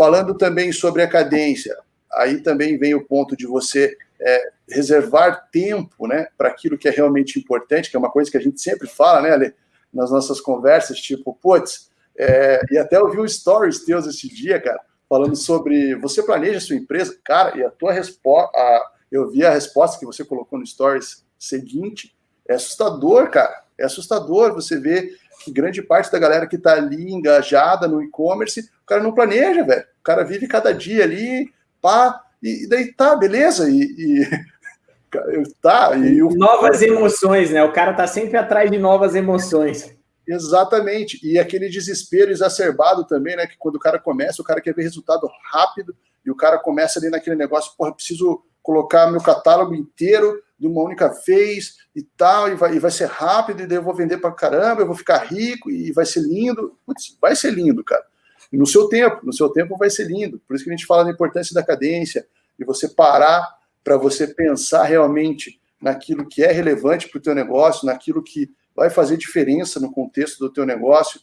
falando também sobre a cadência, aí também vem o ponto de você é, reservar tempo né, para aquilo que é realmente importante, que é uma coisa que a gente sempre fala, né, Ale, nas nossas conversas, tipo, putz, é, e até eu vi um stories teus esse dia, cara, falando sobre você planeja sua empresa, cara, e a tua resposta, eu vi a resposta que você colocou no stories seguinte, é assustador, cara, é assustador você ver que grande parte da galera que está ali engajada no e-commerce, o cara não planeja, velho, o cara vive cada dia ali, pá, e, daí tá, beleza, e, e tá, e o... Novas emoções, né? O cara tá sempre atrás de novas emoções. Exatamente, e aquele desespero exacerbado também, né? Que quando o cara começa, o cara quer ver resultado rápido, e o cara começa ali naquele negócio, porra, preciso colocar meu catálogo inteiro de uma única vez e tal, e vai, e vai ser rápido, e daí eu vou vender para caramba, eu vou ficar rico, e vai ser lindo. Putz, vai ser lindo, cara no seu tempo, no seu tempo vai ser lindo. Por isso que a gente fala da importância da cadência, e você parar para você pensar realmente naquilo que é relevante para o teu negócio, naquilo que vai fazer diferença no contexto do teu negócio,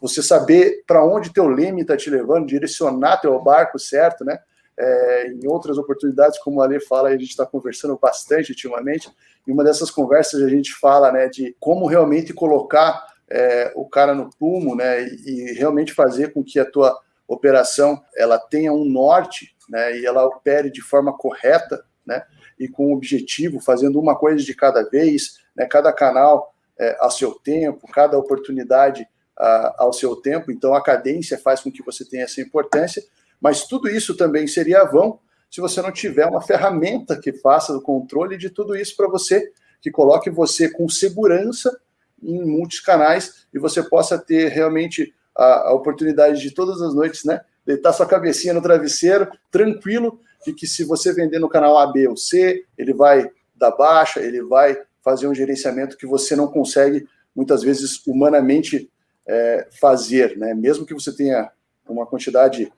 você saber para onde teu leme está te levando, direcionar teu barco certo, né? É, em outras oportunidades, como a Ale fala, a gente está conversando bastante ultimamente, e uma dessas conversas a gente fala né, de como realmente colocar é, o cara no plumo, né, e, e, realmente fazer com que a tua operação ela tenha um norte, né, e ela opere de forma correta, né, e com objetivo, fazendo uma coisa de cada vez, né, cada canal é, ao seu tempo, cada oportunidade a, ao seu tempo. Então a cadência faz com que você tenha essa importância, mas tudo isso também seria vão se você não tiver uma ferramenta que faça o controle de tudo isso para você, que coloque você com segurança em muitos canais e você possa ter realmente a, a oportunidade de todas as noites, né, deitar sua cabecinha no travesseiro, tranquilo, de que se você vender no canal A, B ou C, ele vai dar baixa, ele vai fazer um gerenciamento que você não consegue, muitas vezes, humanamente é, fazer, né? Mesmo que você tenha uma quantidade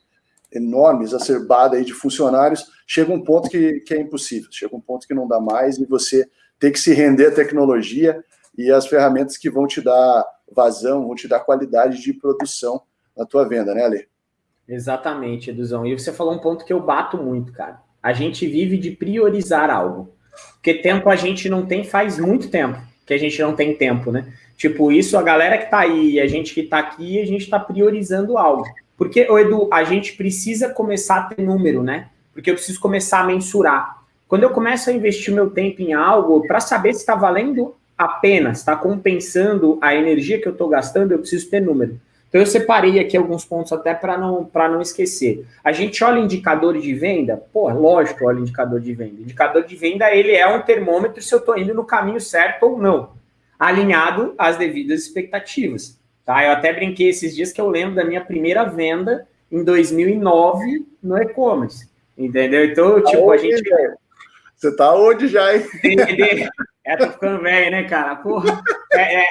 enorme, exacerbada aí de funcionários, chega um ponto que, que é impossível, chega um ponto que não dá mais e você tem que se render à tecnologia e as ferramentas que vão te dar vazão, vão te dar qualidade de produção na tua venda, né, Ale? Exatamente, Eduzão. E você falou um ponto que eu bato muito, cara. A gente vive de priorizar algo. Porque tempo a gente não tem faz muito tempo que a gente não tem tempo, né? Tipo, isso, a galera que tá aí, a gente que tá aqui, a gente tá priorizando algo. Porque, Edu, a gente precisa começar a ter número, né? Porque eu preciso começar a mensurar. Quando eu começo a investir meu tempo em algo, para saber se está valendo apenas está compensando a energia que eu estou gastando, eu preciso ter número. Então eu separei aqui alguns pontos até para não, não esquecer. A gente olha indicadores de venda? Pô, lógico, olha indicador de venda. Indicador de venda, ele é um termômetro se eu estou indo no caminho certo ou não, alinhado às devidas expectativas. Tá? Eu até brinquei esses dias que eu lembro da minha primeira venda em 2009 no e-commerce. Entendeu? Então, tipo, a gente... Você tá onde já, hein? É, tô ficando velho, né, cara? Porra. É, é,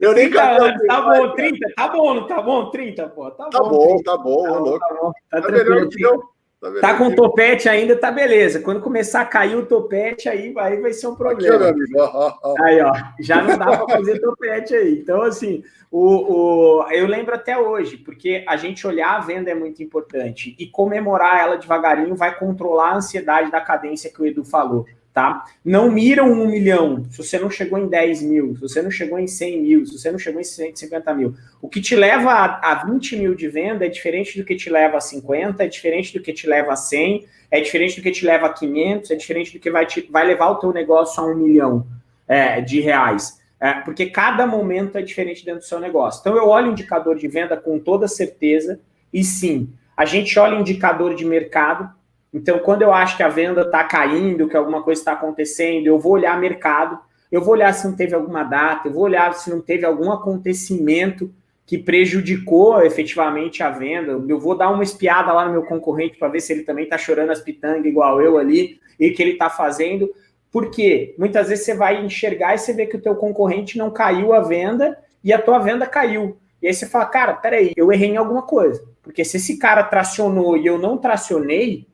eu nem anos, Tá bom, 30, tá bom, não tá bom? 30, pô. Tá, tá bom, tá bom, tá bom, louco. Tá, bom, tá, tá tranquilo. Tá, tá, com topete ainda, tá beleza. Quando começar a cair o topete, aí, aí vai ser um problema. Aqui. Aí, ó, já não dá para fazer topete aí. Então, assim, o, o, eu lembro até hoje, porque a gente olhar a venda é muito importante e comemorar ela devagarinho vai controlar a ansiedade da cadência que o Edu falou tá? Não miram um milhão se você não chegou em 10 mil, se você não chegou em 100 mil, se você não chegou em 150 mil. O que te leva a, a 20 mil de venda é diferente do que te leva a 50, é diferente do que te leva a 100, é diferente do que te leva a 500, é diferente do que vai, te, vai levar o teu negócio a um milhão é, de reais. É, porque cada momento é diferente dentro do seu negócio. Então, eu olho o indicador de venda com toda certeza, e sim, a gente olha indicador de mercado, então, quando eu acho que a venda está caindo, que alguma coisa está acontecendo, eu vou olhar mercado, eu vou olhar se não teve alguma data, eu vou olhar se não teve algum acontecimento que prejudicou efetivamente a venda. Eu vou dar uma espiada lá no meu concorrente para ver se ele também está chorando as pitangas igual eu ali e que ele está fazendo. Porque muitas vezes você vai enxergar e você vê que o teu concorrente não caiu a venda e a tua venda caiu. E aí você fala, cara, peraí, eu errei em alguma coisa. Porque se esse cara tracionou e eu não tracionei,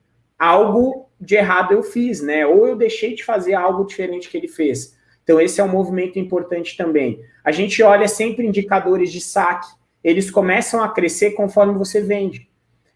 algo de errado eu fiz, né? Ou eu deixei de fazer algo diferente que ele fez. Então, esse é um movimento importante também. A gente olha sempre indicadores de saque, eles começam a crescer conforme você vende.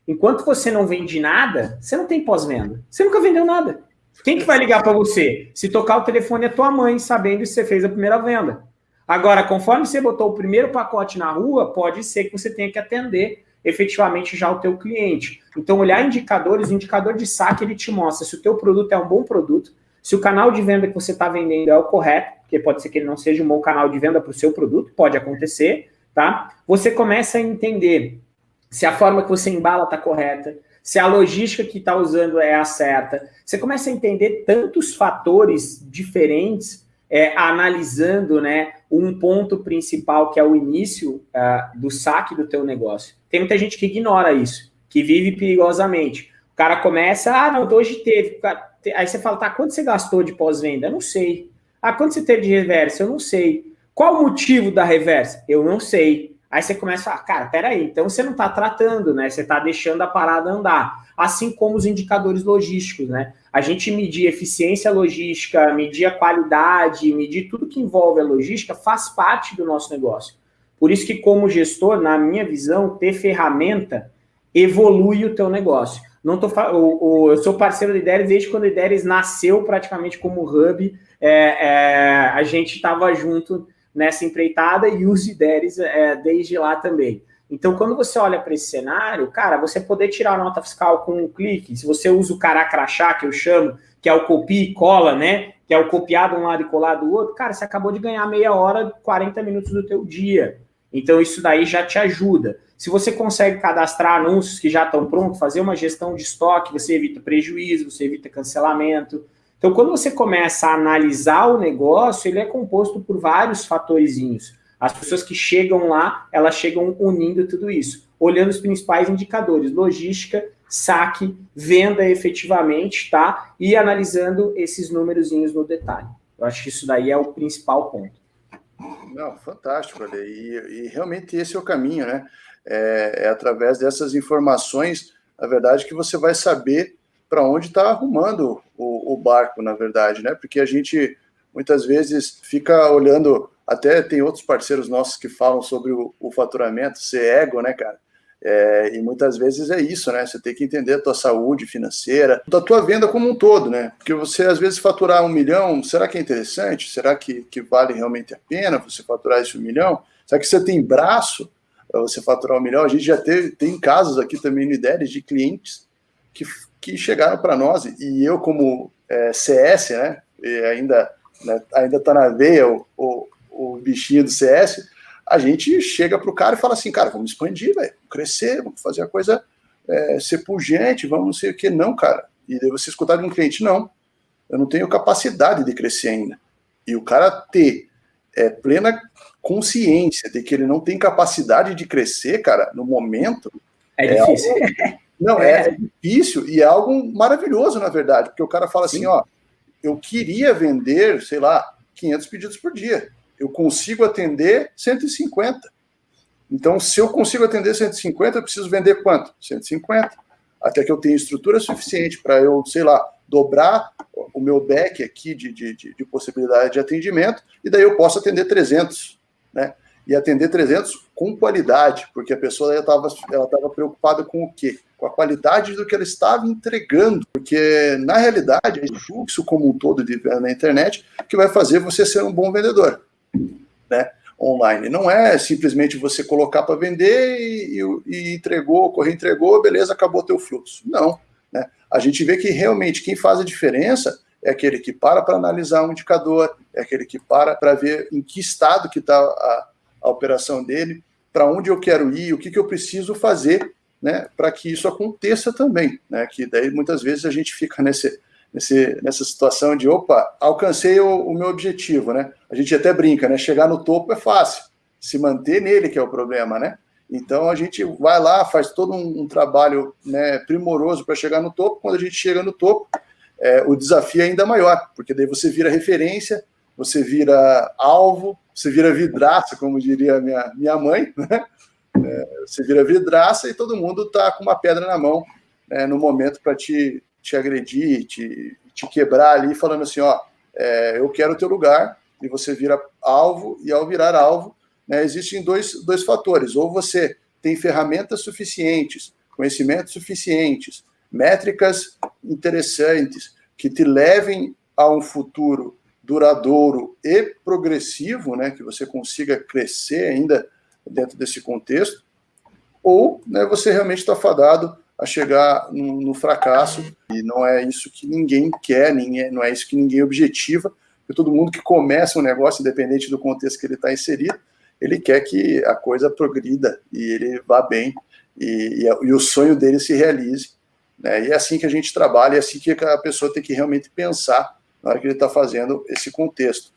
Enquanto você não vende nada, você não tem pós-venda. Você nunca vendeu nada. Quem que vai ligar para você? Se tocar o telefone é tua mãe, sabendo que você fez a primeira venda. Agora, conforme você botou o primeiro pacote na rua, pode ser que você tenha que atender efetivamente já o teu cliente. Então, olhar indicadores, o indicador de saque, ele te mostra se o teu produto é um bom produto, se o canal de venda que você está vendendo é o correto, porque pode ser que ele não seja um bom canal de venda para o seu produto, pode acontecer, tá? Você começa a entender se a forma que você embala está correta, se a logística que está usando é a certa. Você começa a entender tantos fatores diferentes é, analisando né, um ponto principal que é o início uh, do saque do teu negócio. Tem muita gente que ignora isso, que vive perigosamente. O cara começa, ah, não, hoje teve. Aí você fala, tá, quanto você gastou de pós-venda? Não sei. Ah, quanto você teve de reversa? Eu não sei. Qual o motivo da reversa? Eu não sei. Aí você começa a falar, cara, peraí, então você não está tratando, né? Você está deixando a parada andar. Assim como os indicadores logísticos, né? A gente medir eficiência logística, medir a qualidade, medir tudo que envolve a logística faz parte do nosso negócio. Por isso que, como gestor, na minha visão, ter ferramenta evolui o teu negócio. Não tô, o, eu sou parceiro do Ideres desde quando o Ideres nasceu praticamente como hub. É, é, a gente estava junto nessa empreitada e os IDERES é, desde lá também. Então, quando você olha para esse cenário, cara, você poder tirar a nota fiscal com um clique, se você usa o caracrachá, que eu chamo, que é o copia e cola, né? Que é o copiado um lado e colar do outro, cara, você acabou de ganhar meia hora, 40 minutos do teu dia. Então, isso daí já te ajuda. Se você consegue cadastrar anúncios que já estão prontos, fazer uma gestão de estoque, você evita prejuízo, você evita cancelamento, então, quando você começa a analisar o negócio, ele é composto por vários fatorzinhos. As pessoas que chegam lá, elas chegam unindo tudo isso, olhando os principais indicadores, logística, saque, venda efetivamente, tá? E analisando esses númerozinhos no detalhe. Eu acho que isso daí é o principal ponto. Não, fantástico, Ale. E, e realmente esse é o caminho, né? É, é através dessas informações, na verdade, que você vai saber para onde está arrumando o, o, barco, na verdade, né? Porque a gente muitas vezes fica olhando, até tem outros parceiros nossos que falam sobre o, o faturamento, ser ego, né, cara? É, e muitas vezes é isso, né? Você tem que entender a tua saúde financeira, da tua venda como um todo, né? Porque você às vezes faturar um milhão, será que é interessante? Será que, que vale realmente a pena você faturar esse um milhão? Será que você tem braço para você faturar um milhão? A gente já teve, tem casos aqui também no Ideias de clientes que que chegaram para nós, e eu como é, CS, né, ainda né, ainda está na veia o, o, o, bichinho do CS, a gente chega para o cara e fala assim, cara, vamos expandir, velho, crescer, vamos fazer a coisa é, ser pungente, vamos não sei o que, não, cara. E daí você escutar de um cliente, não, eu não tenho capacidade de crescer ainda. E o cara ter é, plena consciência de que ele não tem capacidade de crescer, cara, no momento. É, é difícil. Algo, Não, é. é. difícil e é algo maravilhoso, na verdade, porque o cara fala assim, Sim. assim, ó, eu queria vender, sei lá, 500 pedidos por dia. Eu consigo atender 150. Então, se eu consigo atender 150, eu preciso vender quanto? 150. Até que eu tenha estrutura suficiente para eu, sei lá, dobrar o meu deck aqui de, de, de, de possibilidade de atendimento, e daí eu posso atender 300, né? e atender 300 com qualidade, porque a pessoa estava ela tava preocupada com o quê? Com a qualidade do que ela estava entregando, porque na realidade é o fluxo como um todo de na internet que vai fazer você ser um bom vendedor, né? Online. Não é simplesmente você colocar para vender e, e, entregou, correr entregou, beleza, acabou teu fluxo. Não. Né? A gente vê que realmente quem faz a diferença é aquele que para para analisar um indicador, é aquele que para para ver em que estado que está a, a operação dele, para onde eu quero ir, o que, que eu preciso fazer né, para que isso aconteça também. Né, que daí muitas vezes a gente fica nesse, nesse, nessa situação de opa, alcancei o, o, meu objetivo, né? A gente até brinca, né? Chegar no topo é fácil, se manter nele que é o problema, né? Então a gente vai lá, faz todo um, um trabalho né, primoroso para chegar no topo. Quando a gente chega no topo, é, o desafio é ainda maior, porque daí você vira referência, você vira alvo, você vira vidraça, como diria minha, minha mãe, né? É, você vira vidraça e todo mundo está com uma pedra na mão né, no momento para te, te agredir, te, te quebrar ali, falando assim: ó, é, eu quero o teu lugar, e você vira alvo, e ao virar alvo, né, existem dois, dois fatores: ou você tem ferramentas suficientes conhecimentos suficientes, métricas interessantes, que te levem a um futuro duradouro e progressivo, né, que você consiga crescer ainda dentro desse contexto, ou né, você realmente está fadado a chegar no, no, fracasso, e não é isso que ninguém quer, ninguém, não é isso que ninguém objetiva, porque todo mundo que começa um negócio, independente do contexto que ele está inserido, ele quer que a coisa progrida e ele vá bem, e, e, e o sonho dele se realize. Né? E é assim que a gente trabalha, é assim que a pessoa tem que realmente pensar na hora que ele está fazendo esse contexto.